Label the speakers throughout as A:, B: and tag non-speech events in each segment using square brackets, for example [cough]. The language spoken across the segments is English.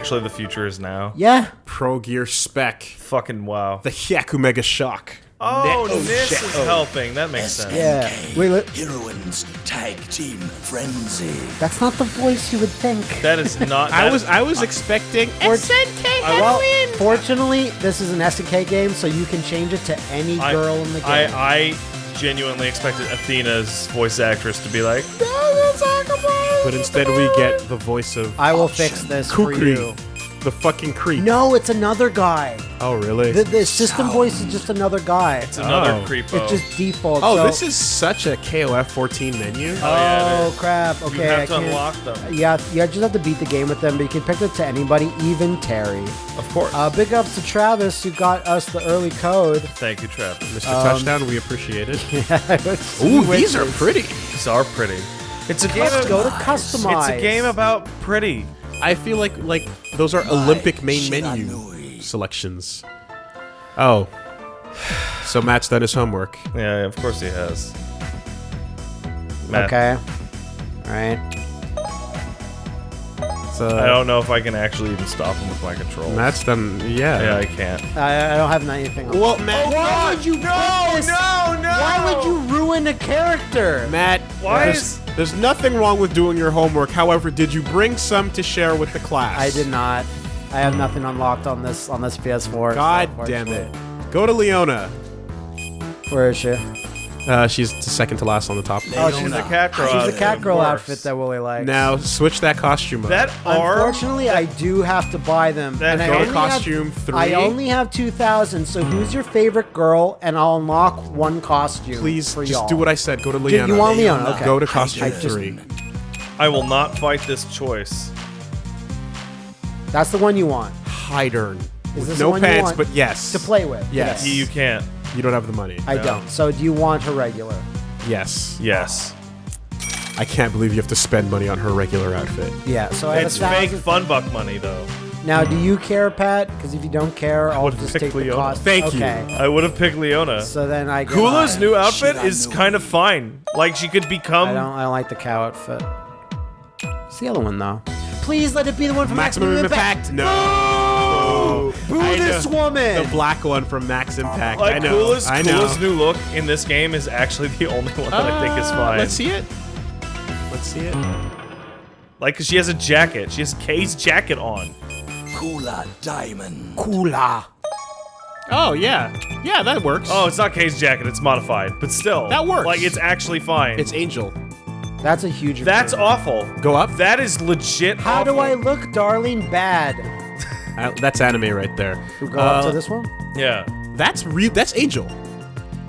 A: actually the future is now?
B: Yeah.
C: Pro Gear Spec.
A: Fucking wow.
C: The Hyaku Mega Shock.
A: Oh,
C: Ne-
A: this
C: shit.
A: is helping. That makes sense.
B: Yeah. Wait, wait,
D: Heroines Tag Team Frenzy.
B: that's not the voice you would think.
A: That is not.
C: I
A: that-
C: was I was expecting uh, SNK
B: Well, fortunately, this is an SNK game, so you can change it to any
A: I-
B: girl in the game.
A: I, I genuinely expected Athena's voice actress to be like,
C: but instead we get the voice of
B: I will fix this for
C: Kukri,
B: you.
C: the fucking creep.
B: No, it's another guy.
C: Oh really?
B: The, the system voice is just another guy.
A: it's another
C: Oh.
A: creepo.
B: It's just default.
C: oh,
B: so-
C: this is such a KOF 14 menu.
A: Oh, yeah, it
B: Oh
A: is.
B: crap!
A: You
B: Okay,
A: have
B: I
A: to
B: can't.
A: unlock them.
B: Yeah, you just have to beat the game with them, but you can pick it to anybody, even Terry.
A: Of course.
B: Uh, big ups to Travis who got us the early code.
A: Thank you, Travis.
C: Mr.
B: um,
C: Touchdown, we appreciate it. [laughs]
B: Ooh,
C: Ooh, these are pretty.
A: These are pretty. It's a game.
B: Let's go to customize.
A: It's a game about pretty.
C: I feel like like those are Olympic main menu selections. Oh. So Matt's done his homework.
A: Yeah, of course he has. Matt,
B: Okay. All right.
C: So
A: I don't know if I can actually even stop him with my controls.
C: Matt's done. Yeah.
A: Yeah, I can't.
B: I, I don't have anything. On.
C: Well, Matt.
B: Oh, why would you
A: No,
B: this-
A: no, no!
B: Why would you ruin a character?
C: Matt,
A: Why
C: there's,
A: is-
C: there's nothing wrong with doing your homework. However, did you bring some to share with the class?
B: I did not. I have hmm. nothing unlocked on this on this PS4.
C: God
B: so
C: damn it. Go to Leona.
B: Where is she?
C: Uh, she's the second to last on the top.
B: Oh,
A: She's
B: she's
A: a cat girl.
B: She's
A: out
B: a cat girl
A: course.
B: outfit that Woolie likes.
C: Now switch that costume up.
A: That arm.
B: Unfortunately, I do have to buy them.
A: That
B: and I
C: go to
B: only have-
C: costume three.
B: I only have 2,000, so who's your favorite girl? And I'll unlock one costume
C: Please
B: for
C: just
B: y'all.
C: do what I said. Go to
B: Do
C: Leona.
B: you want Leona? Okay.
C: Go to costume
B: I just-
C: three.
A: I will not fight this choice.
B: That's the one you want
C: Heidern.
B: Is
C: With
B: this the
C: no
B: one you
C: pants,
B: want
C: but yes.
B: to play with.
C: Yes.
A: You, you can't.
C: You don't have the money.
B: I
A: No.
B: don't. So do you want her regular?
C: yes.
A: Yes.
C: I can't believe you have to spend money on her regular outfit.
B: Yeah. So I have
A: It's
B: a
A: fake fun buck money, though.
B: Now, do you care, Pat? Because if you don't care, I'll
A: would've
B: just
A: picked
B: take the cost.
C: Thank you.
A: I would have picked Leona.
B: So then I get.
A: Kula's new outfit is
D: knew
A: kind
D: it.
A: of fine. Like she could become.
B: I don't. I don't like the cow outfit. It's the other one though. Please let it be the one from
C: Maximum Impact. No.
B: Boo
C: I
B: this
C: know.
B: woman.
C: The black one from Max Impact.
A: Like
C: I know.
A: Kula's,
C: I know.
A: Kula's new look in this game is actually the only one that I think is
C: Uh,
A: fine.
C: Let's see it. Let's see it.
A: Like, cause she has a jacket. She has K's jacket on.
D: Kula Diamond.
B: Kula.
C: Oh yeah, yeah, that works.
A: Oh, it's not K's jacket. It's modified, but still,
C: That works.
A: Like, it's actually fine.
C: it's Angel.
B: That's a huge.
A: That's
B: improvement.
A: awful.
C: Go up.
A: That is legit.
B: How do. I look, darling? Bad.
C: I, that's anime right there.
B: Who go
C: uh, up
B: to uh, this one.
A: Yeah,
C: that's real. That's Angel.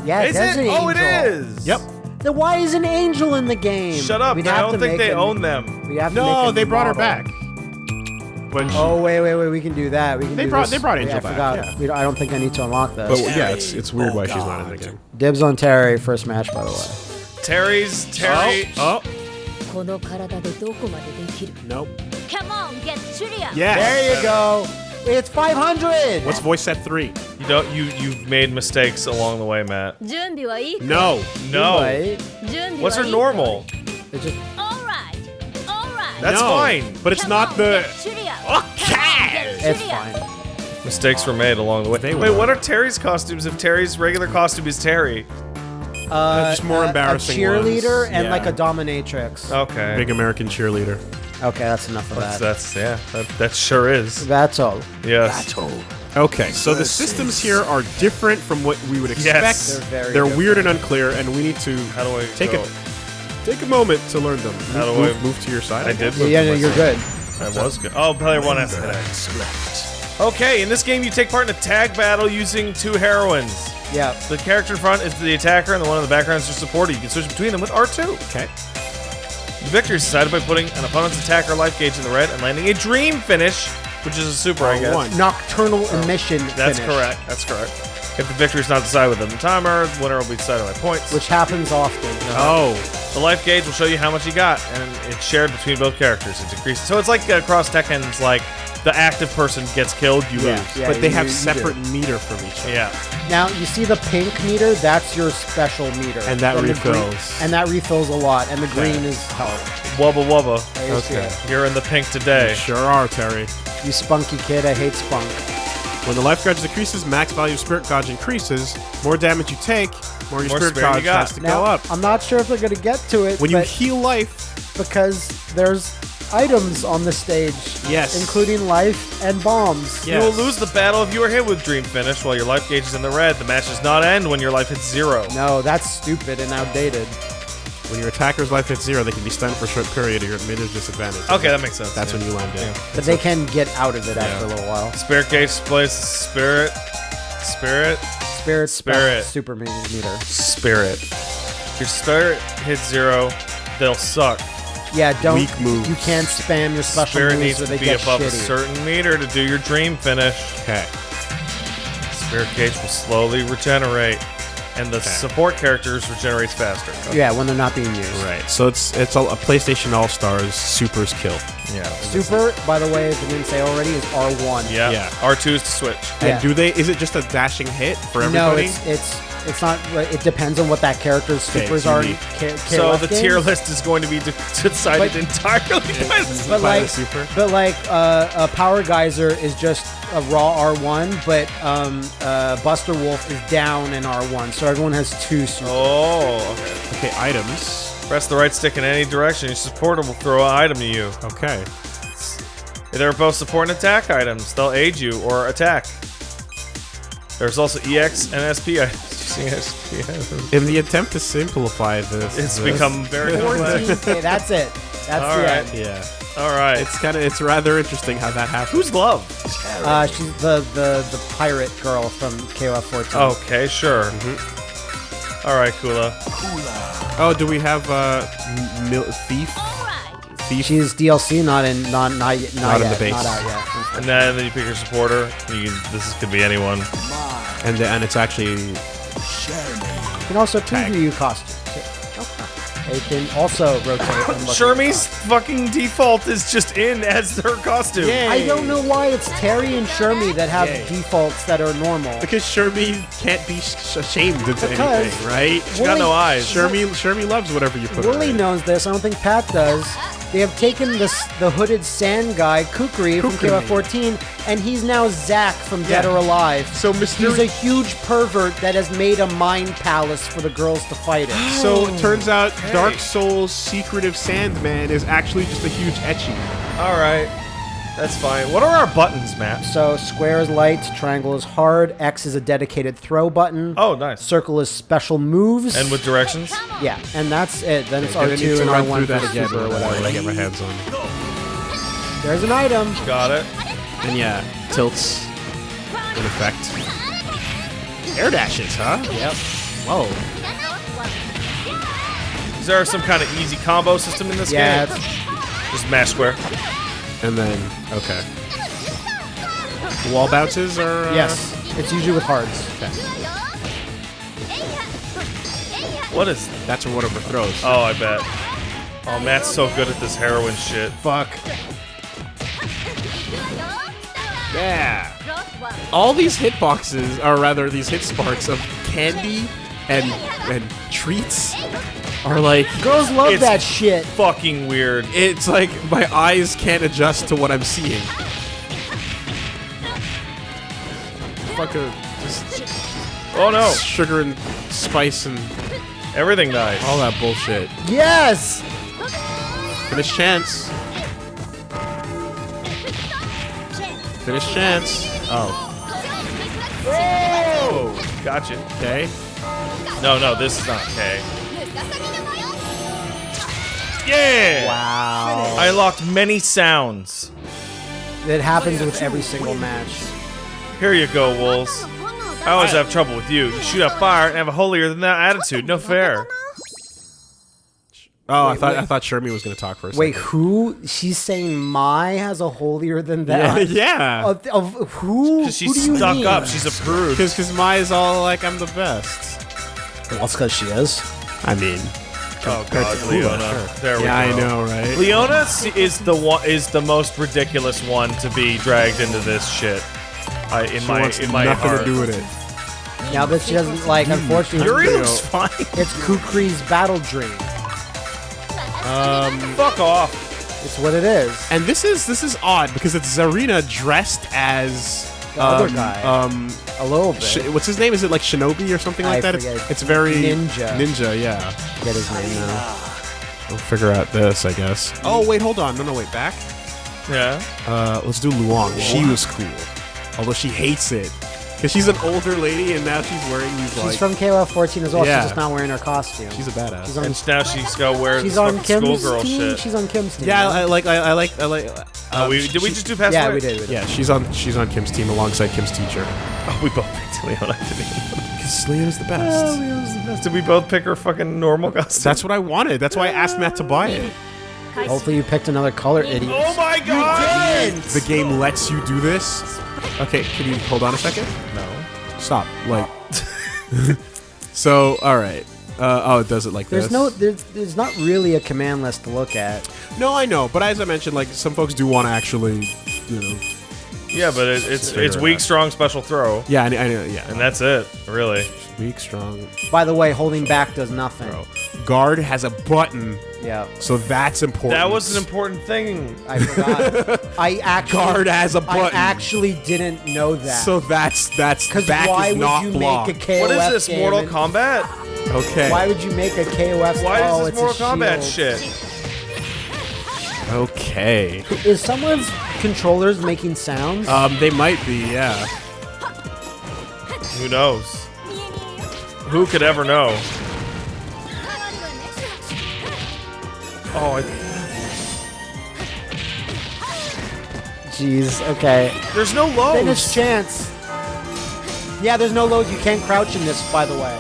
B: Yeah,
A: is
B: oh,
A: it?
B: Angel.
A: Oh, it is.
C: Yep.
B: Then why is an angel in the game?
A: Shut up!
B: We
A: I don't think they
B: a,
A: own them.
B: We have
C: no, they brought
B: model.
C: her back.
B: Oh wait, wait, wait! We can do that. We can.
C: They brought.
B: This.
C: They brought Angel yeah,
B: I. Forgot. I don't think I need to unlock this.
C: But yeah, it's it's weird oh, why God. she's not in the game.
B: Dibs on Terry first match, by the way.
A: Terry's Terry.
C: Oh.
E: oh.
C: Nope
E: trivia.
C: Yeah.
B: There you go. It's 500.
C: What's voice set three?
A: You don't. You you've made mistakes along the way, Matt.
C: No.
A: No. What's her normal?
B: It's just
E: All right. All right.
A: That's
C: No.
A: fine,
C: but it's
E: Come
C: not
E: on,
C: the.
E: get.
C: Okay.
B: It's fine.
A: Mistakes were made along the way.
C: They
A: Wait,
C: were.
A: what are Terry's costumes if Terry's regular costume is Terry?
B: Uh,
C: Just more uh,
B: a-
C: embarrassing
B: A cheerleader
C: ones.
B: and
C: Yeah.
B: like a dominatrix.
A: Okay.
C: Big American cheerleader.
B: Okay, that's enough of
A: that's,
B: that.
A: that's yeah. That, that sure is.
B: That's all.
A: Yes.
D: That's all.
C: Okay, so the systems here are different from what we would expect.
A: Yes.
B: They're very
C: They're
B: different.
C: weird and unclear, and we need to
A: How do I
C: take
A: go?
C: a take a moment to learn them.
A: How
C: move,
A: do I-
C: move, move to your side.
A: I did.
B: Yeah,
A: move
B: yeah,
A: to
B: no,
A: my
B: you're
A: side.
B: good.
A: That was good. Oh, player one has to hit. Okay, in this game, you take part in a tag battle using two heroines.
B: Yeah.
A: The character in front is the attacker, and the one in the background is your supporter. You can switch between them with R2.
C: Okay.
A: The victory is decided by putting an opponent's attacker life gauge in the red and landing a dream finish, which is a super, I guess.
C: one.
B: Nocturnal emission.
A: That's
B: finish,
A: correct. That's correct. If the victory is not decided within the timer, the winner will be decided by points.
B: Which happens often.
C: Oh,
A: The life gauge will show you how much you got, and it's shared between both characters. It decreases. So it's like uh, Cross Tekken's like the active person gets killed, you
B: Yeah.
A: lose.
B: Yeah,
C: but they have
B: you do.
C: separate meter from each other.
A: Yeah.
B: Now you see the pink meter. That's your special meter,
C: And that
B: the green-
C: refills.
B: and that refills a lot. And the green is health.
A: Wubba wubba.
B: I used to-
C: Okay.
A: You're in the pink today.
C: Sure are, Terry.
B: You spunky kid. I hate spunk.
C: When the life gauge decreases, max value of spirit gauge increases. More damage you take, more your
A: More
C: spirit
A: spirit you
C: gauge
A: got.
C: has to
B: Now
C: go up.
B: I'm not sure if they're gonna get to it.
C: When you heal life,
B: because there's items on the stage.
C: Yes.
B: Including life and bombs.
C: Yeah.
A: You will lose the battle if you are hit with Dream Finish while your life gauge is in the red. The match does not end when your life hits zero.
B: No, that's stupid and outdated.
C: When your attacker's life hits zero, they can be stunned for a short period or you're at meter's disadvantage.
A: Okay, that makes sense.
C: That's
A: yeah.
C: when you land in.
B: But they can get out of it after a little while.
A: Spirit gauge displays spirit, spirit,
B: Spirit,
A: Spirit.
B: super me- meter.
A: spirit. If your spirit hits zero, they'll suck.
B: Yeah, don't.
C: Weak moves.
B: You can't spam your special
A: Spirit
B: moves
A: needs
B: or
A: to
B: they
A: be
B: get
A: above a certain meter to do your Dream Finish.
C: Okay.
A: Spirit gauge will slowly regenerate, and the support characters regenerates faster.
B: Yeah, when they're not being used.
C: Right. So it's it's all, a PlayStation All Stars Super's kill.
A: Yeah.
B: Super, by the way, if I didn't say already, is R1.
A: Yeah.
C: Yeah.
A: R2 is to switch.
B: Yeah.
C: And do they? Is it just a dashing hit for everybody?
B: No,
C: everybody?
B: it's it's it's not. It depends on what that character's
C: Okay,
B: supers
C: it's
B: are.
C: unique.
B: Ca-
A: So
B: KOF
A: the
B: games.
A: tier list is going to be de- [laughs] decided
B: But-
A: entirely by the
B: But
C: by the
B: like,
C: super?
B: but like, uh, a Power Geyser is just a raw R1, but um, uh, Buster Wolf is down in R1, so everyone has two supers.
A: Oh, okay.
C: okay. Items.
A: Press the right stick in any direction. Your supporter will throw an item to you.
C: Okay.
A: They're both support and attack items. They'll aid you or attack. There's also EX and SP items. You see SP items?
C: In the attempt to simplify this,
A: It's
C: this-
A: become very [laughs] complex.
B: 14K, that's it. That's
A: All
B: the
A: right.
B: end.
C: Yeah.
A: All right.
C: It's kind of it's rather interesting how that happens.
A: Who's love?
B: Uh, she's the, the the pirate girl from KOF 14.
A: Okay, sure.
C: Mm-hmm.
A: All right, Kula. Kula.
C: Oh, do we have uh, m- mil- thief?
E: Alright.
C: Thief.
B: She's DLC, not in not not yet, not,
C: Not in
B: yet,
C: the base.
B: not out yet.
A: And then, then you pick your supporter. You this is, could be anyone.
C: and the, and it's actually
B: You can also preview costumes. They can also rotate. And
A: Shermie's fucking default is just in as her costume.
B: I don't know why it's Terry and Shermie that have
C: Yay.
B: defaults that are normal.
C: because Shermie can't be ashamed into
B: Because-
C: anything, right?
A: She got no eyes.
C: Shermie Shermie loves whatever you put. her Woolie
B: knows this. I don't think Pat does. They have taken this the hooded sand guy Kukri from
C: Kukri.
B: KOF 14, and he's now Zack from Dead
C: Yeah.
B: or Alive.
C: So
B: He's
C: Mysterio-
B: a huge pervert that has made a mind palace for the girls to fight in.
C: So it oh. turns out Dark Souls' secretive Sandman is actually just a huge etchy.
A: All right. That's fine. What are our buttons, Matt?
B: So square is light, triangle is hard, X is a dedicated throw button.
A: Oh, nice.
B: Circle is special moves.
A: And with directions?
B: yeah, and that's it. Then it's
C: Gonna
B: R2
C: to
B: and
C: run
B: R1
C: through
B: for
C: again
B: super or whatever.
C: I get my hands on.
B: There's an item.
A: Got it.
C: And yeah, tilts in effect. Air dashes, huh?
B: Yep.
C: Whoa.
A: Is there some kind of easy combo system in this
B: Yeah,
A: game?
B: it's,
A: Just mash square.
C: And then okay. Wall bounces are uh,
B: yes. It's usually with hards.
A: What is
C: That's what one overthrows.
A: Oh, I bet. Oh, Matt's so good at this heroin shit.
B: Fuck.
C: Yeah. All these hitboxes, or rather these hit sparks of candy and and treats, are like
B: Girls love
A: It's-
B: that shit.
A: Fucking weird.
C: it's like my eyes can't adjust to what I'm seeing. Fuck just
A: Oh no.
C: sugar and spice and
A: Everything nice.
C: all that bullshit.
B: Yes.
C: Finish chance. Finish chance. Oh,
A: Oh, gotcha.
C: okay.
A: No, no, this is not K. Yeah!
B: Wow.
A: I locked many sounds.
B: It happens with every single match.
A: Here you go, Wolves. I always have trouble with you. You shoot out fire and have a holier than thou attitude. No fair.
C: Oh, I thought
B: wait.
C: I thought Shermie was gonna talk for a
B: Wait,
C: second.
B: who? She's saying Mai has a holier than
C: Yeah,
B: that.
C: yeah.
B: Of, of who?
A: Because
B: who
A: she's
B: do you
A: stuck
B: mean?
A: up. She's a prude. [laughs]
C: Because because is all like I'm the best.
B: Well, it's because she is.
C: I mean,
A: Oh god,
C: to Kula,
A: Leona.
C: sure.
A: There we
C: yeah,
A: go.
C: I know, right?
A: Leona is the one is the most ridiculous one to be dragged into this shit. I in
C: She
A: my
C: wants
A: in my
C: nothing
A: heart.
C: to do with it.
B: Yeah, but she doesn't like. Unfortunately,
A: Yuri looks fine.
B: it's Kukri's battle dream.
A: Um, Fuck off.
B: It's what it is.
C: And this is this is odd because it's Zarina dressed as
B: The other
C: um,
B: guy.
C: Um,
B: A little bit.
C: Sh- what's his name? Is it like Shinobi or something like
B: I
C: that?
B: forget.
C: It's, it's very
B: Ninja.
C: Ninja, yeah.
B: Get his name now.
C: We'll figure out this, I guess. Oh wait, hold on. No, no, wait. Back.
A: Yeah.
C: Uh, let's do Luong. She was cool, although she hates it because she's an older lady and now she's wearing these like.
B: She's from KOF 14 as well.
C: Yeah.
B: She's just not wearing her costume.
C: she's a badass.
B: She's on,
A: And now she's got to wear
B: she's
A: this
B: on Kim's
A: schoolgirl
B: team.
A: shit.
B: She's on Kim's team.
C: yeah,
B: right?
C: I like. I, I like. I like.
A: Oh,
C: um,
A: we, did we just do pass
B: yeah, we did. We did.
C: Yeah, she's on. She's on Kim's team alongside Kim's teacher. [laughs]
A: Oh, we both picked Leona. didn't
C: Because [laughs] Leona's the best.
A: Oh, Leona's the best. Did we both pick her fucking normal costume?
C: That's what I wanted. That's why I asked Matt to buy it.
B: Hopefully you picked another color, idiot.
A: Oh my god!
C: The game lets you do this. Okay, can you hold on a second?
A: No.
C: Stop. Like. [laughs] so, all right. Uh, oh, it does it like
B: There's
C: this.
B: no, there's, there's not really a command list to look at.
C: No, I know, but as I mentioned, like some folks do want to actually, you know.
A: Yeah, but it, it's
C: Figure
A: it's
C: it
A: weak,
C: out.
A: strong, special throw,
C: Yeah, I, I know. Yeah,
A: and that's it. Really.
C: weak, strong.
B: By the way, holding back does nothing.
C: Bro. Guard has a button,
B: Yeah,
C: so that's important.
A: That was an important thing.
B: I forgot. [laughs] I actually
C: Guard has a
B: I
C: button.
B: I actually didn't know that.
C: So that's that's
B: because
C: back
B: why
C: is
B: would
C: not
B: you
C: blocked.
B: make a KOF
A: What is this,
B: game
A: Mortal
B: and-
A: Kombat?
C: okay.
B: Why would you make a KOF?
A: Why
B: oh,
A: is
B: it's
A: this
B: a
A: Mortal Kombat
B: shield.
A: shit?
C: Okay.
B: Is someone's controllers making sounds?
C: Um, they might be. Yeah.
A: Who knows? Who could ever know? Oh, I,
B: Jeez. Okay.
A: there's no
B: low
A: Finish
B: chance. Yeah, there's no loads. You can't crouch in this, by the way.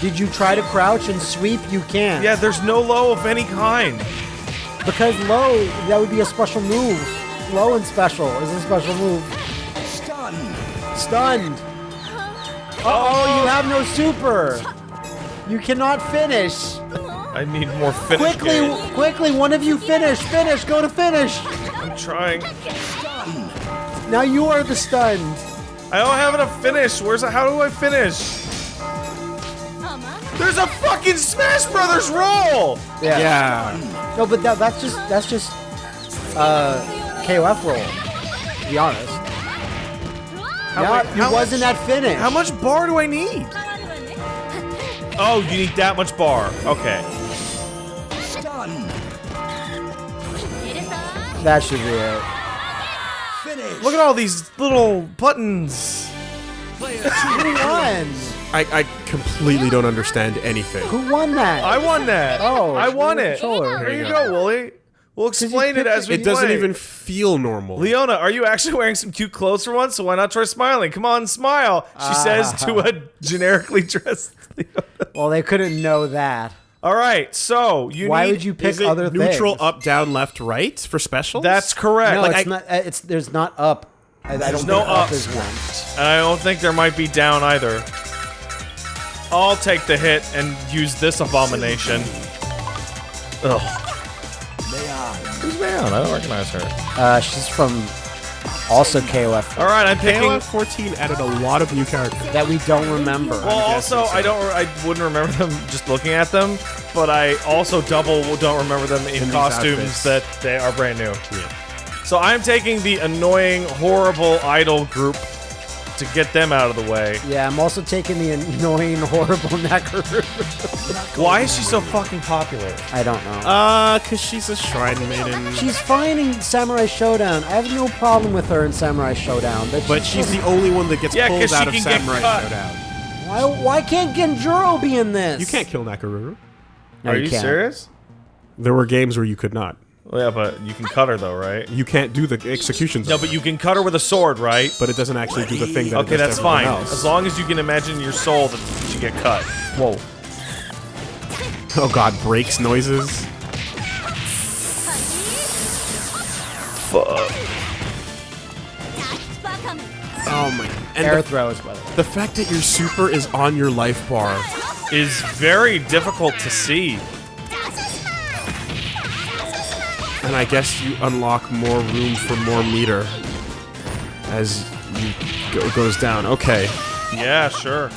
B: Did you try to crouch and sweep? You can't.
A: Yeah, there's no low of any kind.
B: Because low, that would be a special move. Low and special is a special move.
D: Stunned.
B: Stunned. Uh-oh, you have no super. You cannot finish.
A: I need more finish.
B: Quickly,
A: game.
B: quickly, one of you finish. Finish, go to finish.
A: I'm trying.
B: Now you are the stunned.
A: I don't have enough finish. Where's the, how do I finish? There's a fucking Smash Brothers roll.
B: Yeah.
C: Yeah.
B: No, but that, that's just that's just uh KOF roll. To be honest.
A: How,
B: yeah,
A: wait,
B: it
A: how
B: wasn't
A: much,
B: that finish.
A: How much bar do I need? Oh, you need that much bar. Okay.
B: That should be it.
D: Finish.
A: Look at all these little buttons.
B: Who won?
C: I, I completely don't understand anything.
B: Who won that?
A: I won that.
B: Oh,
A: I won it.
B: controller.
A: There
C: There
A: you
C: you
A: go, Woolie. We'll explain it as we
C: It doesn't even feel normal.
A: Leona, are you actually wearing some cute clothes for once? So why not try smiling? Come on, smile. She says to ah. a generically [laughs] dressed Leona.
B: Well, they couldn't know that.
A: All right, so you
B: Why
A: need.
B: would you pick
C: Is it
B: other
C: neutral,
B: things?
C: up, down, left, right for specials?
A: That's correct.
B: No,
A: Like,
B: it's
A: I-
B: not. It's there's not up. I, I don't think
A: no
B: up is one.
A: and I don't think there might be down either. I'll take the hit and use this abomination. Ugh. Who's Mayon? I don't recognize her.
B: Uh, she's from also KOF
A: All right, I'm picking.
C: KOF 14 added a lot of new characters.
B: that we don't remember.
A: Well, also, I don't. I wouldn't remember them just looking at them, but I also double don't remember them in,
C: In
A: costumes
C: outfits.
A: that they are brand new. So I'm taking the annoying, horrible idol group to get them out of the way.
B: yeah, I'm also taking the annoying, [laughs] horrible Nakaru.
A: Why is she so fucking popular?
B: I don't know.
C: Uh, cause she's a shrine maiden.
B: she's fine in Samurai Shodown. I have no problem with her in Samurai Shodown. But,
C: but she's the only one that gets
A: Yeah,
C: pulled
A: 'cause she
C: out of Samurai. Shodown.
B: why, why can't Genjuro be in this?
C: You can't kill Nakoruru.
B: No,
A: Are
B: you
A: you serious?
C: There were games where you could not.
A: Well, yeah, but you can cut her though, right?
C: You can't do the executions.
A: No, but you can cut her with a sword, right?
C: but it doesn't actually do the thing that. it
A: Okay,
C: does
A: that's
C: to
A: fine.
C: Else.
A: As long as you can imagine your soul that she get cut.
B: Whoa.
C: Oh god, breaks noises.
A: Fuck.
C: Oh my. And
B: Air
C: the,
B: throws, by the way.
C: the fact that your super is on your life bar
A: is very difficult to see.
C: And I guess you unlock more room for more meter as you go, goes down. Okay.
A: Yeah, sure.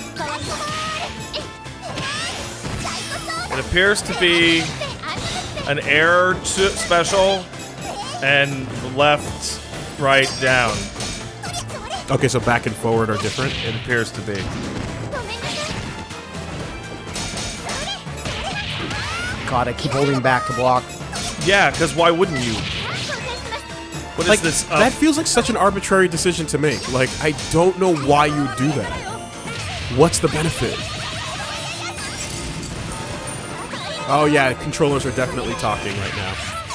A: It appears to be an air to special and left, right, down.
C: Okay, so back and forward are different.
A: It appears to be.
B: God, I keep holding back to block.
A: Yeah, because why wouldn't you? What is
C: Like
A: this? Uh,
C: that feels like such an arbitrary decision to make. Like I don't know why you would do that. What's the benefit? Oh yeah, controllers are definitely talking right now.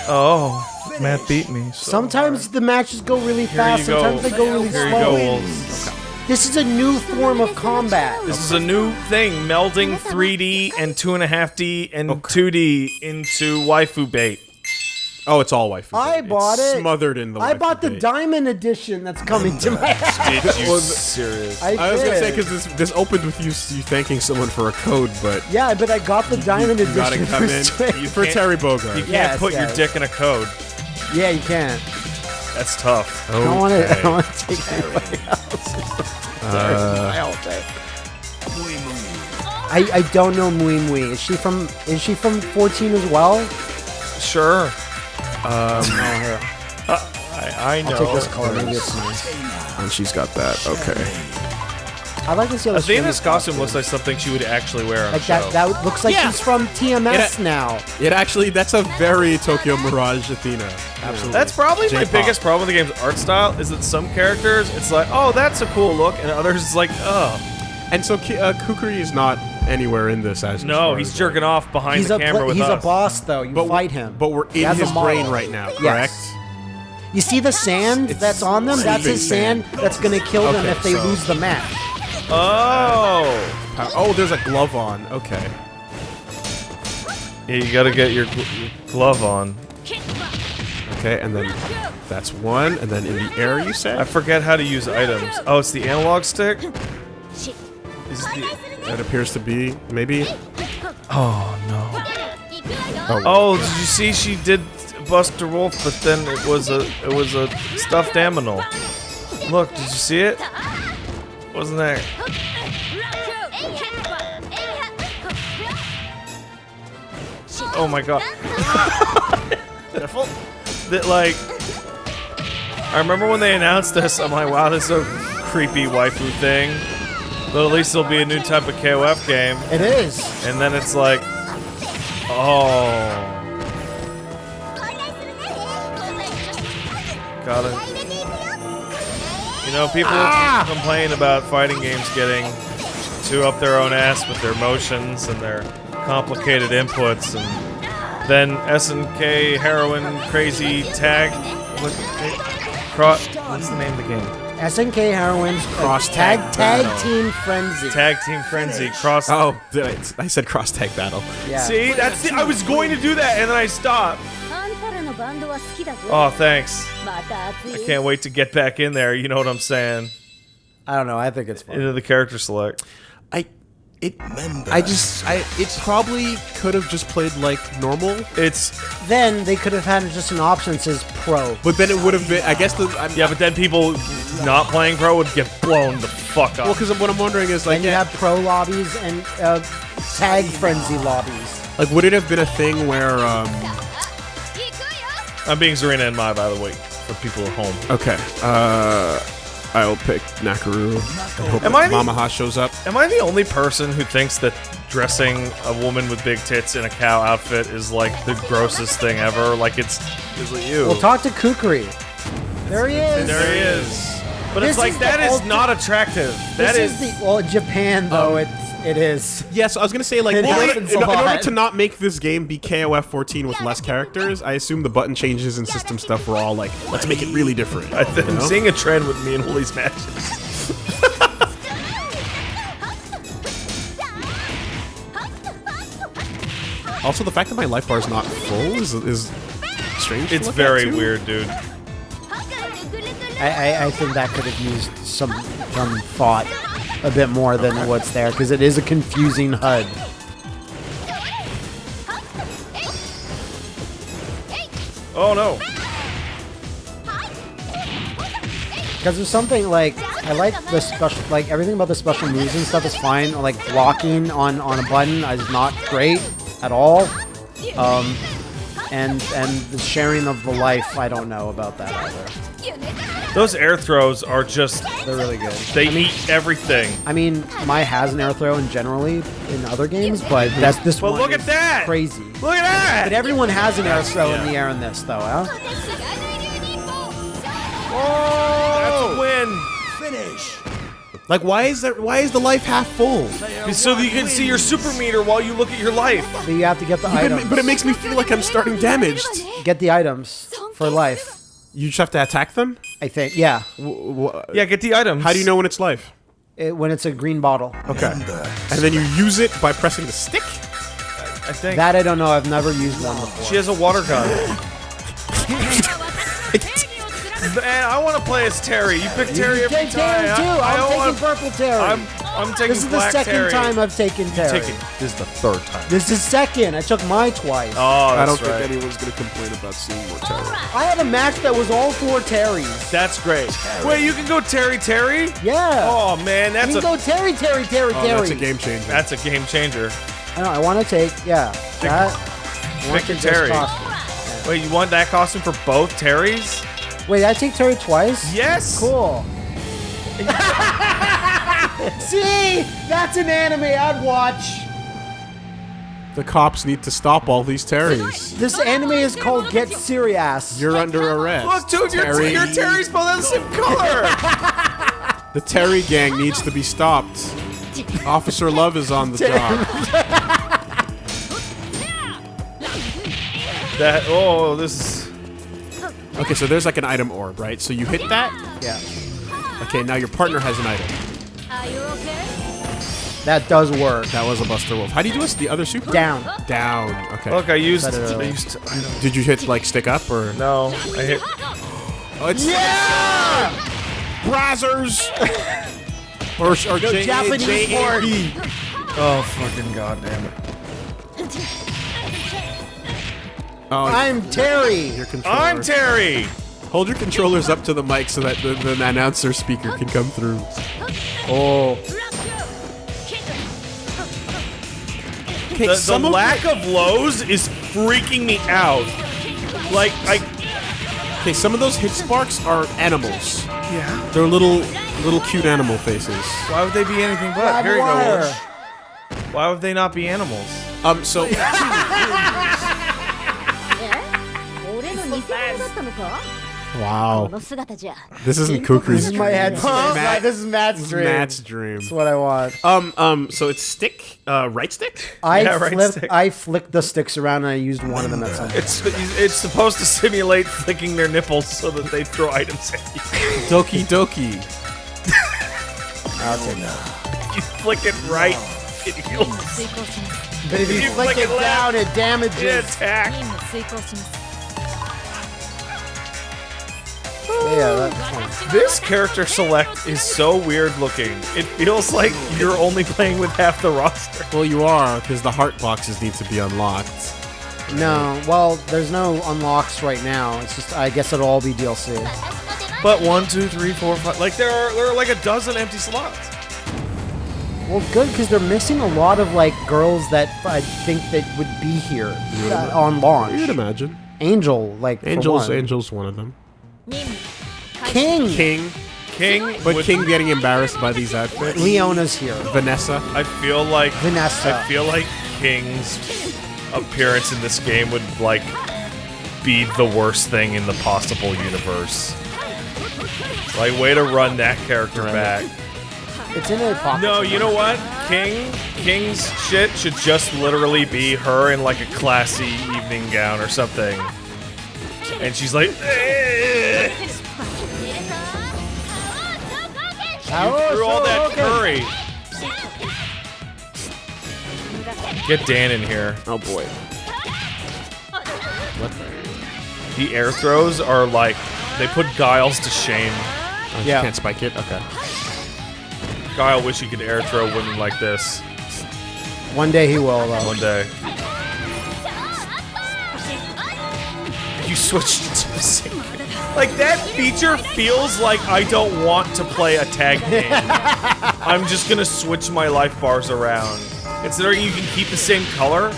A: oh, Matt beat me. so
B: Sometimes the matches go really fast.
A: you go.
B: Sometimes they go really
A: Here you
B: slow.
A: go, Wolves.
B: This is a new form of combat.
A: This is a new thing, melding 3D and 2.5D and 2D into waifu bait.
C: Oh, it's all waifu.
B: I
C: bait.
B: bought
C: It's
B: it.
C: Smothered in the.
B: I bought the
C: bait.
B: diamond edition that's coming to my house.
A: Did you [laughs] serious?
B: I,
C: I was gonna say because this this opened with you you thanking someone for a code, but
B: Yeah, but I got the diamond
C: you
B: edition.
C: gotta come
B: for
C: in
B: Switch.
C: for Terry Bogard.
A: You can't
B: Yes,
A: put
B: yes.
A: your dick in a code.
B: Yeah, you can.
A: That's tough.
B: I don't want to. I don't want to take anybody else. [laughs]
C: Uh,
B: I all day. I, I don't know Mui Mui. Is she from is she from 14 as well?
A: Sure.
B: Oh, her.
A: I, I know.
B: I'll take this color. Maybe it's nice.
C: and she's got that. Okay.
B: I like this see how the
A: Athena's
B: Shimmy
A: costume looks like something she would actually wear on
B: like
A: show.
B: that. That looks like
C: Yeah.
B: she's from TMS
C: It-
B: now.
C: It actually that's a very Tokyo Mirage Athena. Absolutely.
A: That's probably my
C: J-pop.
A: biggest problem with the game's art style is that some characters it's like, oh, that's a cool look, and others it's like, oh,
C: And so uh, Kukri is not anywhere in this as
A: no,
C: far
A: he's
C: as-
A: jerking off behind
B: He's
A: the
B: a
A: camera
B: pla-
A: with
B: he's
A: us.
B: a boss though. You
C: But
B: fight him.
C: But we're in his brain right now,
B: Yes.
C: correct?
B: You see the sand
C: It's
B: that's on them? That's his
C: sleeping
B: sand that's gonna kill them
C: Okay,
B: if they
C: so-
B: lose the match.
A: Oh,
C: Uh, Oh, there's a glove on. Okay.
A: yeah, you got to get your, gl- your glove on.
C: Okay, and then that's one, and then in the air you said?
A: I forget how to use items. Oh, it's the analog stick. Is the
C: That appears to be maybe.
A: oh no.
C: Oh,
A: Oh, did you see she did Buster Wolf, but then it was a it was a stuffed aminal. Look, did you see it? Wasn't there? Oh my god. [laughs] Careful. That like I remember when they announced this, I'm like, wow, this is a creepy waifu thing. But at least it'll be a new type of KOF game.
B: It is.
A: And then it's like, oh, got it. You know, people ah! complain about fighting games getting too up their own ass with their motions and their complicated inputs, and then SNK heroin crazy tag. What, what's the name of the game?
B: SNK Heroines
C: cross
B: tag
C: tag
B: team frenzy.
A: Tag team frenzy cross.
C: Oh, I, I said cross tag battle.
B: Yeah.
A: See, that's it. I was going to do that and then I stopped. Oh, thanks. I can't wait to get back in there. You know what I'm saying?
B: I don't know. I think it's fun.
A: Into the character select.
C: I, it, I just, I, it probably could have just played like normal,
A: It's
B: Then they could have had just an option that says pro.
C: but then it would have been. I guess the, I'm,
A: yeah, but then people not playing pro would get blown the fuck up.
C: Well, because what I'm wondering is like,
B: Then you have pro lobbies and uh, tag frenzy lobbies.
C: like, would it have been a thing where, um,
A: I'm being Zarina and Mai, by the way, for people at home.
C: okay, uh, I'll pick Nakaru. and hope
A: Am I the-
C: Mamahaha shows up.
A: Am I the only person who thinks that dressing a woman with big tits in a cow outfit is like the grossest thing ever? Like it's is it you?
B: Well, talk to Kukri. There he is.
A: there he is. But
B: This
A: it's like
B: is
A: that is
B: ulti-
A: not attractive. That
B: This
A: is,
B: is the well, Japan though.
C: Um,
B: it it is.
C: Yes, I was gonna say like
B: It
C: well, in,
B: happens
C: in- in order to not make this game be KOF 14 with less characters, I assume the button changes and system stuff were all like, let's make it really different. [laughs]
A: I think
C: you
A: I'm seeing a trend with me and Woolie's matches. [laughs]
C: Also, the fact that my life bar is not full is is strange. to
A: It's
C: look at,
A: very
C: too.
A: weird, dude.
B: I, I, I think that could have used some some thought a bit more than what's there because it is a confusing HUD.
A: Oh no!
B: Because there's something like I like the special, like everything about the special moves and stuff is fine. Like blocking on on a button is not great at all. Um, and and the sharing of the life, I don't know about that either.
A: Those air throws are just
B: They're really good.
A: they eat everything.
B: I mean, Mai has an air throw in generally in other games, but that's this
A: But
B: one.
A: look at that!
B: Crazy.
A: Look at that!
B: But everyone has an air throw in the air in this, though, huh?
A: That's a win.
D: Finish.
C: Like, why is that? Why is the life half full?
A: So that you can see your super meter while you look at your life.
B: But you have to get the
C: But
B: items.
C: it, but it makes me feel like I'm starting damaged.
B: get the items for life.
C: You just have to attack them.
B: I think, yeah.
A: Yeah, get the items.
C: How do you know when it's life?
B: It, when it's a green bottle.
C: Okay. And uh, then you use it by pressing the stick.
A: I think
B: That I don't know. I've never used one before.
A: she has a water gun. [laughs] [laughs] Man, I want to play as Terry. You pick Terry
B: you
A: every
B: take
A: time.
B: Terry too.
A: I, I
B: I'm taking
A: wanna-
B: purple Terry.
A: I'm I'm taking
B: this is the second
A: Terry.
B: time I've taken Terry.
A: Taking this is the third time.
B: This is second. I took my twice.
A: Oh, that's great.
C: I don't
A: right.
C: think anyone's gonna complain about seeing more terror.
B: I had a match that was all four Terrys.
A: That's great. Wait, you can go Terry Terry?
B: Yeah.
A: Oh man, that's
B: you
A: a
B: can go Terry, Terry, Terry,
C: Oh,
B: Terry.
C: that's a game changer.
A: that's a game changer.
B: I, know, I want to take, yeah. That. I
A: pick
B: to
A: your
B: take
A: Terry.
B: costume.
A: Wait, you want that costume for both Terrys?
B: Wait, I take Terry twice?
A: Yes.
B: Cool. [laughs] See? That's an anime I'd watch.
C: The cops need to stop all these Terrys.
B: This anime is called Get Serious.
C: You're under arrest.
A: Look, dude, your,
C: Terry.
A: your Terry's both have the same color.
C: The Terry gang needs to be stopped. Officer Love is on the job. [laughs]
A: that oh, this is
C: Okay, so there's like an item orb, right? So you hit that.
B: yeah.
C: Okay, now your partner has an item.
E: Are you okay?
B: That does work.
C: That was a Buster Wolf. How do you do this? The other super?
B: Down.
C: Down. Okay.
A: look. I used.
B: Said it
A: I used. To, I don't
C: Did you hit like stick up or?
A: No, I hit.
C: Oh, it's yeah! Brazzers! or or J-
B: Japanese
C: J-A-B.
A: Oh fucking goddamn it!
C: Oh,
B: I'm Terry.
C: your controller.
A: I'm Terry.
C: Hold your controllers up to the mic so that the, the announcer speaker can come through.
A: Oh,
C: Okay,
A: the, the
C: of
A: lack of lows is freaking me out. Like I.
C: Okay, some of those hit sparks are animals.
A: Yeah.
C: They're little, little cute animal faces.
A: Why would they be anything but? Here you go. Why would they not be animals?
C: Um, so [laughs] Wow. This isn't
B: Kuku's.
C: This
B: is my head. Huh?
C: Matt,
B: this is Matt's dream.
C: Matt's dream.
B: That's what I want.
C: Um, um. So it's stick, uh, right stick.
B: I
A: yeah, right
B: flipped.
A: Stick.
B: I flicked the sticks around and I used one of them at some point.
A: It's it's supposed to simulate flicking their nipples so that they throw items at you.
C: Doki doki.
B: I'll.
A: You flick it right. It heals.
B: But if you,
A: you
B: flick,
A: flick,
B: it,
A: it
B: down, it damages.
E: It attacks.
B: Yeah.
A: This character select is so weird looking. It feels like you're only playing with half the roster.
C: Well, you are because the heart boxes need to be unlocked.
B: No, well, there's no unlocks right now. It's just, I guess it'll all be DLC.
A: But one, two, three, four, five. Like there are there are like a dozen empty slots.
B: Well, good because they're missing a lot of like girls that I think that would be here uh, on launch.
C: You'd imagine.
B: Angel, like for
C: Angel's
B: one.
C: Angel's one of them.
E: 任務
B: King,
C: King,
A: King,
C: but
A: would-
C: King getting embarrassed by these outfits.
B: Leona's here.
C: Vanessa.
A: I feel like
B: Vanessa.
A: I feel like King's appearance in this game would like be the worst thing in the possible universe. Like way to run that character back.
B: It's in a pocket.
A: No, you know what? King King's shit should just literally be her in like a classy evening gown or something. And she's like, "Eh."
B: Oh,
A: through all that
B: okay.
A: curry. Get Dan in here.
C: Oh boy. What?
A: The air throws are like they put Guile's to shame.
C: Oh, you
B: Yeah.
C: can't spike it. Okay.
A: Guile wish he could air throw women like this
B: One day he will, though.
A: one day. you switch to sync. Like that feature feels like I don't want to play a tag game. [laughs] I'm just gonna switch my life bars around. Considering you can keep the same color,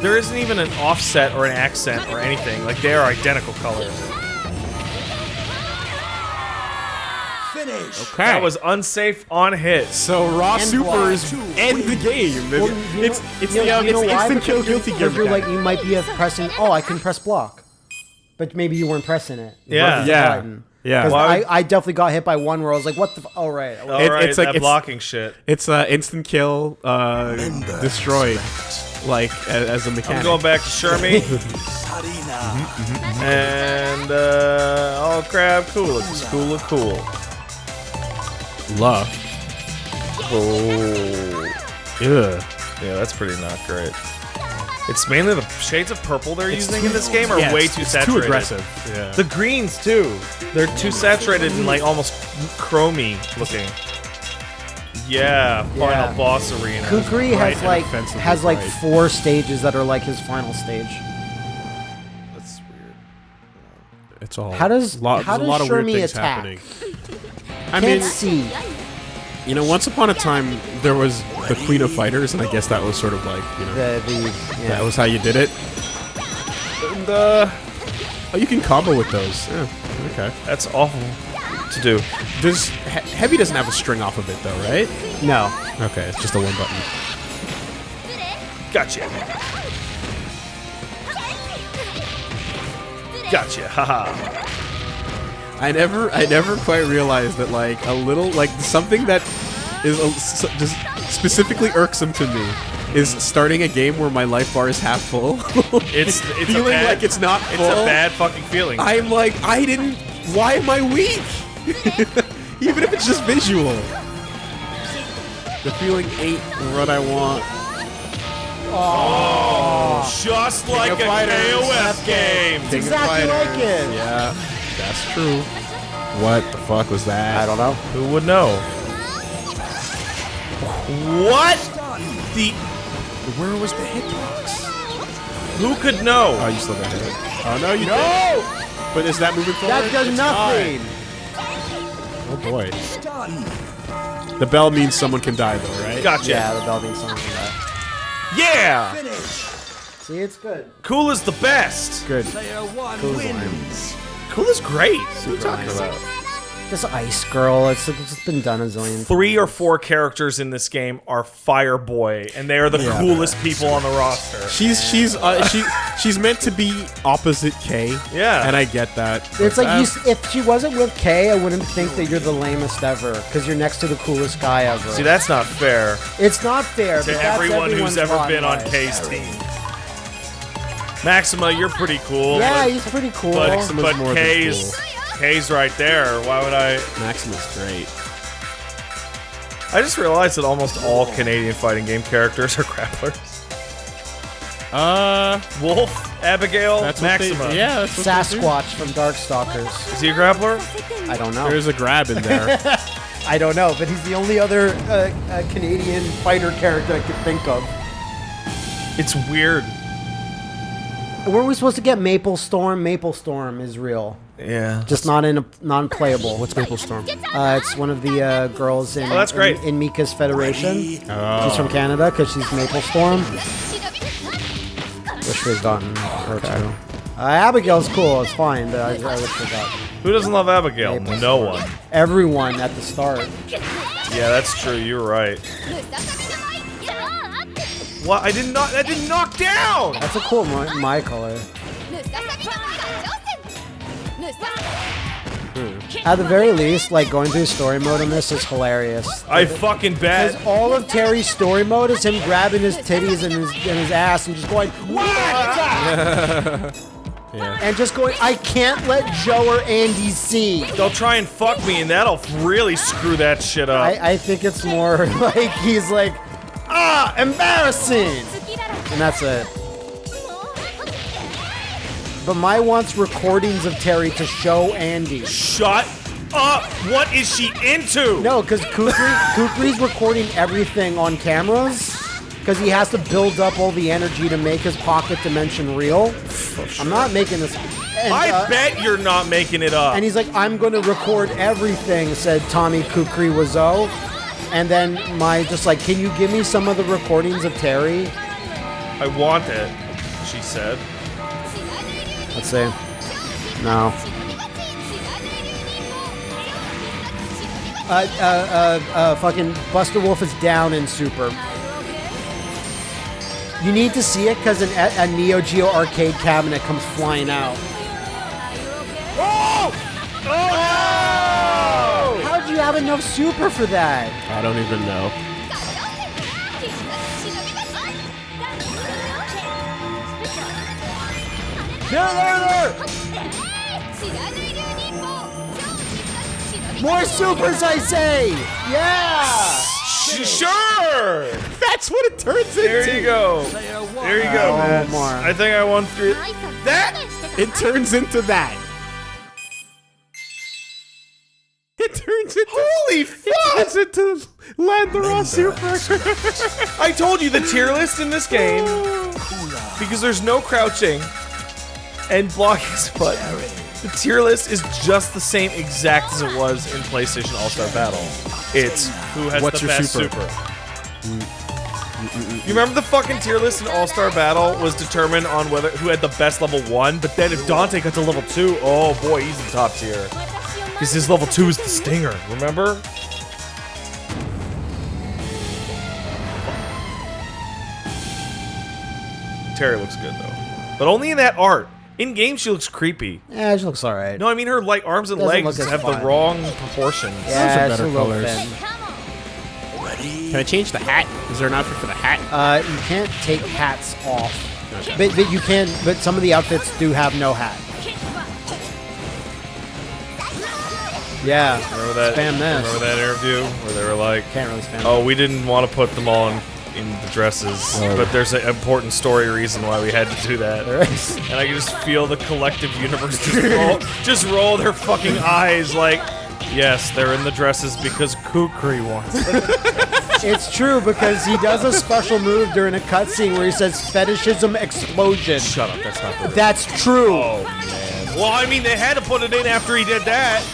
A: there isn't even an offset or an accent or anything. Like they are identical colors.
D: Finish.
C: Okay.
A: That was unsafe on hit.
C: so raw
B: And
C: supers end the game.
B: Well, you
C: it's
B: know-
C: it's
B: you
C: the
B: know,
C: um,
B: you know
C: it's instant kill guilty gear.
B: you're like you might be a pressing. Oh, I can press block, but maybe you weren't pressing it.
A: Yeah.
B: Versus
C: Yeah.
B: button.
C: Yeah.
B: 'Cause
A: Why
B: I, I definitely got hit by one where I was like, "What the? F- oh right."
A: All
C: It-
A: right,
C: it's like-
A: that
C: it's-
A: blocking shit.
C: It's uh, instant kill, uh, destroyed, like as a- as a
A: I'm going back to Shermie. [laughs] And uh, oh crap, cool, It's cool, of cool.
C: Love.
A: Oh,
C: Yeah.
A: yeah, that's pretty not great. It's mainly the shades of purple they're using in this game are
C: Yeah,
A: way
C: it's-
A: too
C: it's
A: saturated.
C: Too aggressive. Yeah.
A: The greens too. They're too saturated and like almost chromy looking. Yeah, final
B: Yeah.
A: boss arena.
B: Kukri
C: Right,
B: has like
C: offensively
B: has like
C: right.
B: four stages that are like his final stage.
A: That's weird.
C: It's all.
B: How does-
C: lot,
B: how
C: there's a lot
B: does
C: of weird things
B: attack?
C: happening. I
B: Can't
C: mean,
B: see.
C: You know, once upon a time there was the Queen of Fighters, and I guess that was sort of like you know
B: The the yeah.
C: that was how you did it.
A: And uh,
C: Oh, you can combo with those. Yeah. Okay.
A: that's awful to do.
C: Does he- heavy doesn't have a string off of it though, right?
B: no.
C: Okay, it's just a one button.
A: Gotcha. Gotcha. Haha.
C: I never, I never quite realized that like a little, like something that is a, s- just specifically irksome to me is starting a game where my life bar is half full. [laughs]
A: It's it's a
C: feeling
A: bad,
C: like it's not
A: It's
C: full.
A: a bad fucking feeling.
C: I'm like, I didn't. Why am I weak? [laughs] Even if it's just visual. The feeling ain't what I want.
A: Oh, Just like
C: of
A: a KOF game.
C: King of
B: exactly like it.
C: Yeah, that's true. What the fuck was that?
B: I don't know.
A: Who would know? What? The
C: Where was the hitbox?
A: who could know?
C: Oh, you still got hit. Oh no, you no! But is that moving forward?
B: That does
C: It's
B: nothing.
C: not. Oh boy.
D: Stun.
C: The bell means someone can die though, right?
A: Gotcha.
B: Yeah, the bell means someone like that.
A: Yeah.
D: Finish.
B: See, it's good.
A: Kula's the best.
B: Good.
D: Player one
B: Cool as
D: wins.
A: Kula's great. What are you talking about?
B: This ice girl, it's, it's just been done a zillion.
A: Three or four characters in this game are Fireboy, and they are the
C: Yeah.
A: coolest people on the roster.
C: She's she's uh, she she's meant to be opposite K.
A: Yeah.
C: And I get that.
B: It's like you, if she wasn't with K, I wouldn't think that you're the lamest ever because you're next to the coolest guy ever.
A: See, that's not fair
B: it's not fair
A: to
B: but
A: everyone
B: everyone's
A: who's ever been on. K's team. Maxima, you're pretty cool.
B: Yeah,
A: but,
B: he's pretty cool.
A: but,
C: Maxima's
A: but
C: more than
A: K's K's right there. Why would I?
C: Maxima's great.
A: I just realized that almost all Canadian fighting game characters are grapplers.
C: Uh,
A: Wolf, Abigail,
C: that's what they-
A: Maxima.
C: yeah, that's what they do.
B: Sasquatch from Darkstalkers.
A: Is he a grappler?
B: I don't know.
C: There's a grab in there. [laughs]
B: I don't know, but he's the only other uh, uh, Canadian fighter character I could think of.
A: It's weird.
B: Were we supposed to get Maple Storm? Maple Storm is real,
A: Yeah.
B: just not in a non-playable.
C: What's Maple Storm?
B: Uh, it's one of the uh, girls in,
A: Oh, that's great.
B: in, in Mika's Federation.
C: Oh.
B: She's from Canada because she's Maple Storm. Wish we'd gotten her too. Uh, Abigail's cool. It's fine, but I, I wish we got
A: Who doesn't love Abigail?
B: Maple
A: No
B: Storm.
A: one.
B: everyone at the start.
A: Yeah, that's true. You're right. What? I didn't knock. I didn't knock down.
B: That's a cool my, my color. Hmm. At the very least, like going through story mode on this is hilarious.
A: I fucking bet.
B: Because
A: bet.
B: all of Terry's story mode is him grabbing his titties and his, and his ass and just going, "What?" [laughs]
C: Yeah.
B: and just going, I can't let Joe or Andy see.
A: They'll try and fuck me, and that'll really screw that shit up.
B: I, I think it's more [laughs] like he's like, ah, embarrassing, and that's it. But Mai wants recordings of Terry to show Andy.
A: Shut up! What is she into?
B: No, because Kukri, Kukri's recording everything on cameras. Because he has to build up all the energy to make his pocket dimension real. I'm not making this. And,
A: I
B: uh,
A: bet you're not making it up.
B: And he's like, I'm going to record everything, said Tommy Kukri Wazo. And then Mai just like, can you give me some of the recordings of Terry?
A: I want it, she said.
B: Let's see. No. Uh, uh, uh, uh, fucking Buster Wolf is down in Super. You need to see it because an, a, a Neo Geo arcade cabinet comes flying out.
A: Oh! Oh!
B: How'd you have enough Super for that?
C: I don't even know.
B: There, there, there! More supers, I say! Yeah!
A: Sure!
C: That's what it turns into.
A: There you go. There you go,
B: Oh,
A: man. I think I won three. That?
C: It turns into that. Into.
A: Holy
C: It
A: fuck!
C: turns into Landora Super.
A: I told you the tier list in this game, because there's no crouching and blocking spot. The tier list is just the same exact as it was in PlayStation All Star Battle. It's who has
C: What's
A: the
C: your
A: best
C: super?
A: super. You remember the fucking tier list in All Star Battle was determined on whether who had the best level one, but then if Dante got to level two, oh boy, he's in top tier. Because his level two is the Stinger, remember? Terry looks good though, but only in that art. In game, she looks creepy.
B: Yeah, she looks alright.
A: No, I mean her like arms and
B: Doesn't
A: legs have
B: fun.
A: the wrong proportions.
B: yeah,
C: Those are
B: a
C: better
B: little
C: colors.
B: thin.
C: Can I change the hat? Is there an outfit for the hat?
B: Uh, you can't take hats off. But, but you can, but some of the outfits do have no hat. Yeah.
A: Remember that?
B: Spam this.
A: Remember that interview where they were like,
B: Can't really spam
A: "Oh, we didn't want to put them all in, in the dresses, oh, but there's an important story reason why we had to do that." And I can just feel the collective universe just roll, [laughs] just roll their fucking eyes like, "Yes, they're in the dresses because Kukri wants it." [laughs]
B: It's true because he does a special move during a cutscene where he says fetishism explosion.
A: Shut up, that's not the.
B: That's true.
A: Oh man. Well, I mean, they had to put it in after he did that.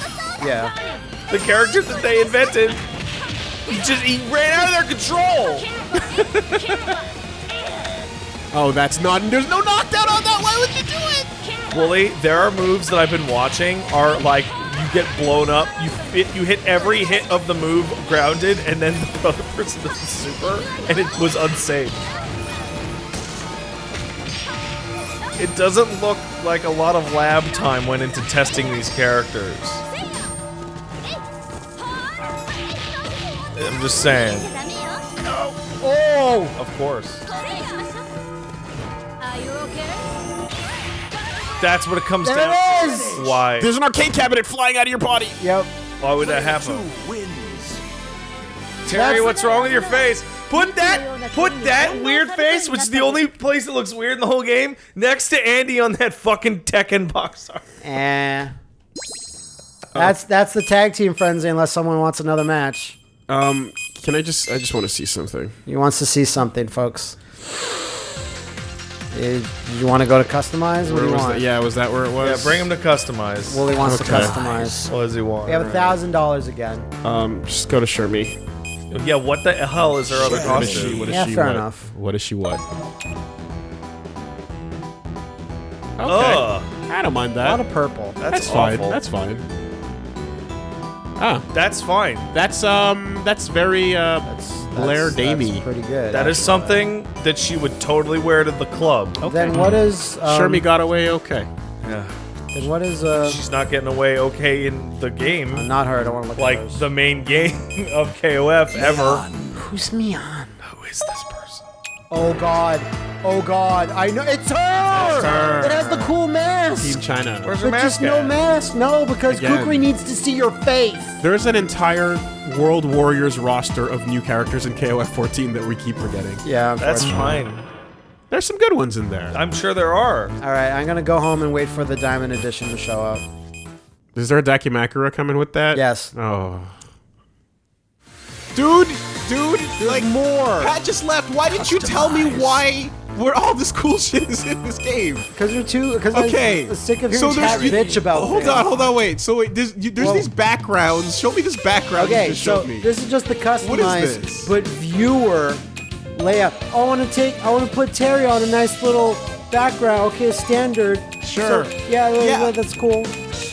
B: Yeah.
A: The character that they invented, he just he ran out of their control. [laughs]
C: Oh, that's not. There's no knockdown on that. Why would you do it?
A: Woolie, there are moves that I've been watching are like you get blown up, you hit, you hit every hit of the move grounded, and then the other person does the super, and it was unsafe. It doesn't look like a lot of lab time went into testing these characters. I'm just saying.
B: Oh!
A: Of course. That's what it comes
B: There
A: down
B: it
A: to. Why?
C: There's an arcade cabinet flying out of your body.
B: Yep.
A: Why would that happen?
D: Two wins.
A: Terry,
B: That's-
A: what's wrong with your face? Put that, put that weird face, which is the only place that looks weird in the whole game, next to Andy on that fucking Tekken box art.
B: Eh. That's that's the tag team frenzy unless someone wants another match.
C: Um, can I just? I just want to see something.
B: He wants to see something, folks. Eh, you want to go to customize? What do you
C: was
B: want?
C: that? Yeah, was that where it was?
A: Yeah, bring him to customize.
B: Willie wants
C: Okay.
B: to customize.
A: What does he want?
B: We have a thousand dollars again.
C: Um, just go to Shermie.
A: Yeah, what the hell is her other
C: What is she?
A: costume?
C: What is
B: Yeah,
C: she?
B: fair
C: what?
B: enough.
C: What is she? What? Okay.
A: Ugh,
C: I don't mind
B: A lot of purple.
A: that's,
C: That's fine. That's fine. Ah,
A: That's fine.
C: that's um, that's very uh,
B: That's,
C: Blair
B: that's,
C: Damey.
B: that's pretty good.
A: That is something that she would totally wear to the club.
B: Then what is um,
C: Shermie got away okay.
A: Yeah.
B: Then what is uh?
A: She's not getting away okay in the game.
B: Not her. I don't want to look
A: like
B: at those.
A: the main game [laughs] of KOF ever.
B: Who's Mian?
A: Who is this person?
B: Oh God. Oh God. I know it's her.
C: her.
B: It has the cool mask.
C: Team China.
A: Where's her
B: but just
A: mask
B: no
A: at?
B: mask. No, because
C: Again.
B: Kukri needs to see your face.
C: There's an entire World Warriors roster of new characters in KOF 14 that we keep forgetting.
B: Yeah,
A: That's fine.
C: There's some good ones in there.
A: I'm sure there are.
B: All right, I'm gonna go home and wait for the diamond edition to show up.
C: Is there a Dakimakura coming with that?
B: Yes.
C: Oh. Dude, dude. like
B: more.
C: Pat just left. Why didn't you tell me why? Where all this cool [laughs] shit is in this game?
B: Because you're too. Because
C: Okay.
B: I'm sick of hearing chat
C: you-
B: bitch about.
C: Hold
B: things.
C: on, hold on, wait. So wait, there's, you, there's these backgrounds. Show me this background
B: Okay,
C: you just
B: so
C: showed me.
B: this is just the customized,
C: this?
B: but viewer layout. I want to take. I want to put Terry on a nice little background. Okay, standard.
C: Sure.
B: So, yeah, yeah,
C: Yeah.
B: that's cool.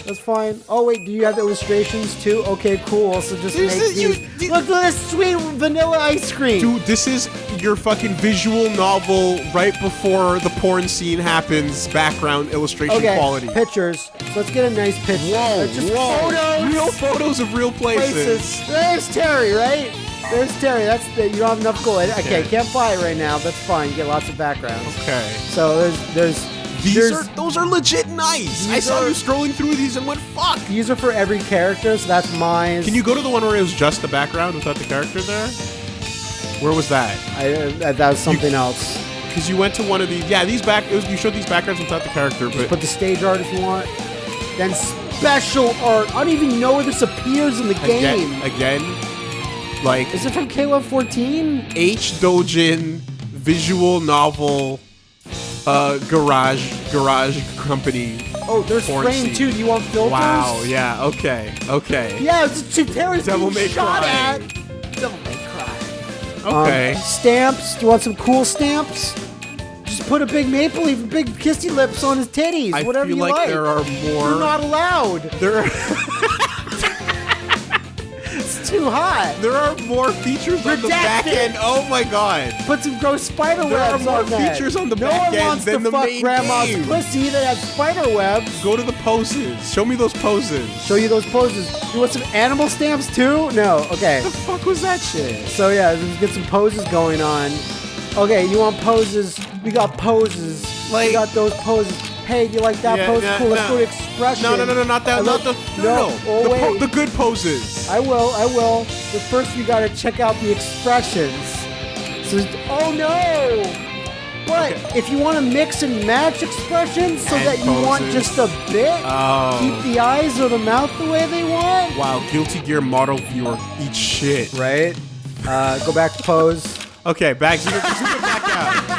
B: That's fine. Oh wait, do you have illustrations too? Okay, cool. So just
C: This
B: make
C: is- you-
B: these.
C: you-
B: Look at this sweet vanilla ice cream.
C: Dude, this is your fucking visual novel right before the porn scene happens. Background illustration
B: okay,
C: quality.
B: pictures. So let's get a nice picture.
C: Whoa,
B: Let's just
C: whoa.
B: photos.
C: Real photos of real places.
B: places. There's Terry, right? There's Terry. That's the, you don't have enough gold. Okay,
C: Okay.
B: can't buy it right now. That's fine. You get lots of backgrounds.
C: Okay.
B: So there's there's
C: These
B: there's,
C: are those are legit nice. I saw
B: are-
C: you scrolling through these and went fuck.
B: these are for every character. So that's mine.
C: Can you go to the one where it was just the background without the character there? Where was that?
B: I, uh, that was something else.
C: Because you went to one of these. Yeah, these back. It was, you showed these backgrounds without the character, but
B: Put the stage art if you want. Then special art. I don't even know where this appears in the game.
C: again, again, like
B: Is it from KOF 14?
C: H Dojin visual novel, uh, garage garage company.
B: Oh, there's
C: Porn
B: frame
C: scene.
B: too. Do you want filters?
C: Wow. Yeah. Okay. Okay.
B: Yeah, it's just Terry's
C: Devil
B: being
C: May
B: shot
C: Cry.
B: at. Devil May Cry.
C: Okay.
B: Um, stamps. Do you want some cool stamps? Just put a big maple leaf, and big kissy lips on his titties.
C: I
B: whatever
C: feel
B: you
C: like,
B: like.
C: there are more.
B: You're not allowed.
C: there are
B: It's [laughs] [laughs] too hot.
C: there are more features on the back end. Oh my god.
B: Put some gross spider
C: There are more
B: on
C: features on the
B: no
C: back end than the main
B: grandma's
C: game.
B: pussy that has spider webs.
C: Go to the poses. Show me those poses.
B: Show you those poses. You want some animal stamps too? No. Okay.
C: the fuck was that shit?
B: So yeah, let's get some poses going on. Okay, you want poses? We got poses.
C: Like-
B: we got those poses. Hey, do you like that
C: Yeah,
B: pose?
C: yeah,
B: cool. Let's
C: no.
B: go to expression.
C: No, no, no, no, not that. Not the. No, no.
B: Oh
C: the, the good poses.
B: I will. I will. But first, we gotta check out the expressions. So, oh no! But
C: Okay.
B: If you want to mix and match expressions so
C: And
B: that you want just a bit,
C: Oh.
B: keep the eyes or the mouth the way they want.
C: Wow, Guilty Gear model viewer eat shit.
B: Right. Uh, go back to pose.
C: Okay, back zoom it, zoom it back out.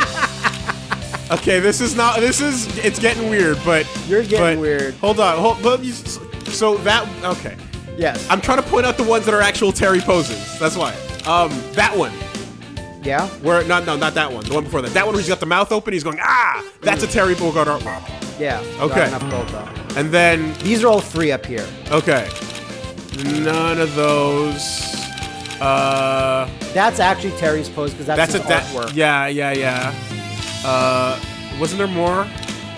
C: Okay, this is not. This is. It's getting weird, but
B: You're getting
C: but-
B: weird.
C: Hold on. Hold. But you, so that. Okay.
B: Yes.
C: I'm trying to point out the ones that are actual Terry poses. That's why. Um, that one.
B: yeah.
C: Where not no not that one. The one before that. That one where he's got the mouth open. He's going ah. That's a Terry Bogard artwork.
B: Yeah.
C: Okay.
B: Gold.
C: And then
B: These are all three up here.
C: okay, none of those. Uh,
B: That's actually Terry's pose because that's,
C: that's a
B: his
C: that.
B: artwork.
C: Yeah, yeah, yeah. Uh, wasn't there more?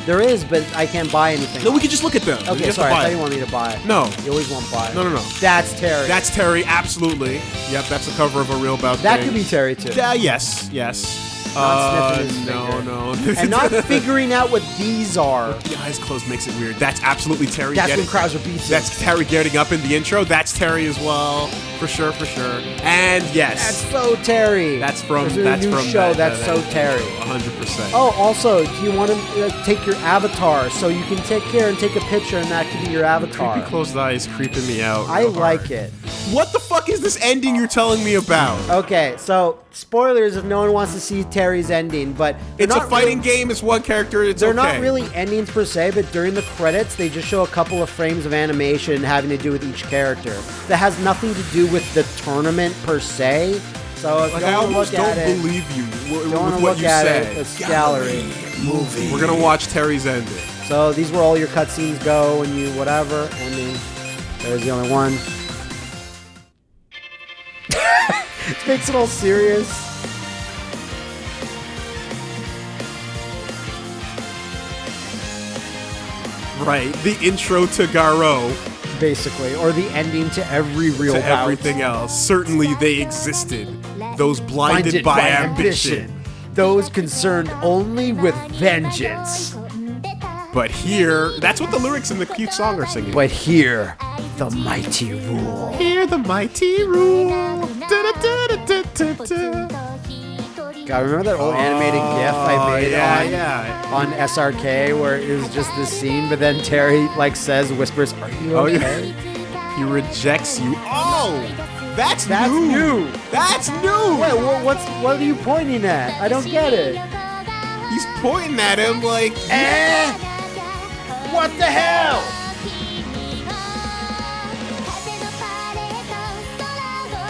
B: There is, but I can't buy anything.
C: No, we could just look at them.
B: Okay, sorry. I thought
C: it.
B: you wanted me to buy.
C: No.
B: You always want to buy.
C: No, no, no.
B: That's Terry.
C: That's Terry, absolutely. Yep, that's the cover of a real about
B: that
C: thing.
B: could be Terry too.
C: Yeah, yes, yes.
B: Not
C: uh,
B: sniffing his
C: no,
B: finger.
C: no. [laughs]
B: and not figuring out what these are.
C: the eyes closed makes it weird. That's absolutely Terry.
B: That's
C: getting,
B: when Krauser beats him.
C: That's Terry getting up in the intro. That's Terry as well, for sure, for sure. And yes,
B: That's so Terry.
C: that's from that's
B: new
C: from
B: show.
C: that-
B: that's
C: that-
B: so Terry.
C: 100. percent
B: Oh, also, do you want to uh, take your avatar so you can take care and take a picture, and that could be your avatar?
C: Creepy closed eyes creeping me out.
B: I like
C: hard.
B: it.
C: What the fuck is this ending you're telling me about?
B: Okay, so spoilers if no one wants to see Terry's ending, but they're
C: it's a fighting
B: really-
C: game. It's one character. It's
B: They're
C: okay.
B: not really endings per se, but during the credits, they just show a couple of frames of animation having to do with each character. That has nothing to do with the tournament per se. So if
C: Like
B: you
C: I
B: don't
C: almost
B: look
C: don't
B: at it,
C: believe you w-
B: don't
C: with
B: want to
C: what
B: look
C: you
B: at
C: said.
B: it. It's gallery.
D: Movie.
C: We're gonna watch Terry's ending.
B: So these were all your cutscenes go and you whatever. Ending. There's the only one. [laughs] it makes it all serious.
C: Right. The intro to Garou
B: Basically, or the ending to every real
C: to
B: bout.
C: everything else. Certainly they existed. Those blinded, by, ambition.
B: Those concerned only with vengeance.
C: But here, that's what the lyrics in the cute song are singing.
B: But here, the mighty rule.
C: Here, the mighty rule. Da-da-da-da-da-da-da.
B: God, remember that old animated GIF I
C: Oh,
B: made
C: yeah,
B: on,
C: yeah.
B: on SRK where it was just this scene, but then Terry like says, whispers, "Are you
C: Oh,
B: okay?"
C: yeah. He rejects you. Oh! That's,
B: That's
C: new.
B: new.
C: That's new.
B: Wait, wha- what's what are you pointing at? I don't get it.
C: He's pointing at him like,
B: Eh? What the hell?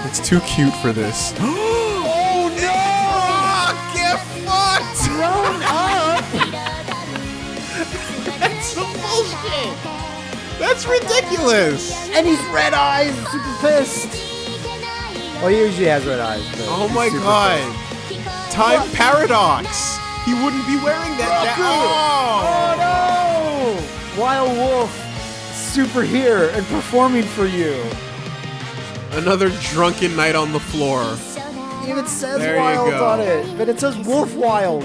C: it's too cute for this. [gasps] [laughs] That's ridiculous.
B: And he's red eyes, super pissed. Well, he usually has red eyes. But
C: Oh my
B: super
C: god. Time paradox. He wouldn't be wearing that.
B: Goku!
C: Oh.
B: Oh no! Wild Wolf, super here and performing for you.
C: Another drunken night on the floor.
B: It even says
C: There
B: Wild on it, but it says Wolf Wild.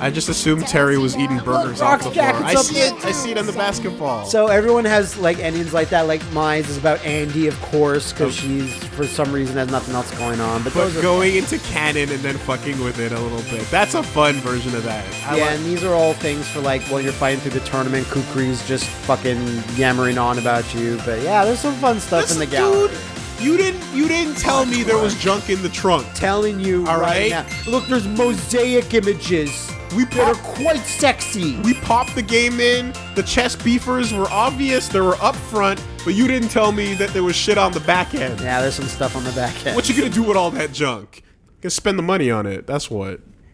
C: I just assumed Terry was eating burgers
B: Look,
C: off the
B: Rock's
C: floor. I see it. I see it on the basketball.
B: So everyone has like endings like that. Like mine is about Andy, of course, because she's for some reason has nothing else going on. But
C: but
B: those are
C: going into canon and then fucking with it a little bit. That's a fun version of that. I
B: yeah,
C: like-
B: and these are all things for like while you're fighting through the tournament. Kukri's just fucking yammering on about you. But yeah, there's some fun stuff in the
C: Listen,
B: gallery.
C: dude, you didn't you didn't tell me there was junk in the trunk.
B: Telling you
C: All
B: right,
C: right.
B: now. Look, there's mosaic images.
C: We
B: that are
C: pop-
B: quite sexy.
C: We popped the game in. The chess beefers were obvious. They were up front, but you didn't tell me that there was shit on the back end.
B: yeah, there's some stuff on the back end.
C: What you gonna do with all that junk? Gonna spend the money on it. That's what.